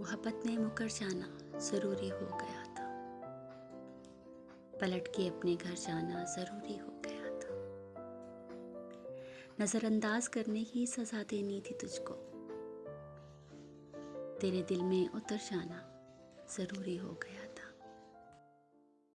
मोहब्बत में मुकर जाना ज़रूरी हो गया था। पलट के अपने घर जाना ज़रूरी हो गया था। नज़रअंदाज करने की सज़ा देनी थी तुझको। तेरे दिल में उतर जाना ज़रूरी हो गया था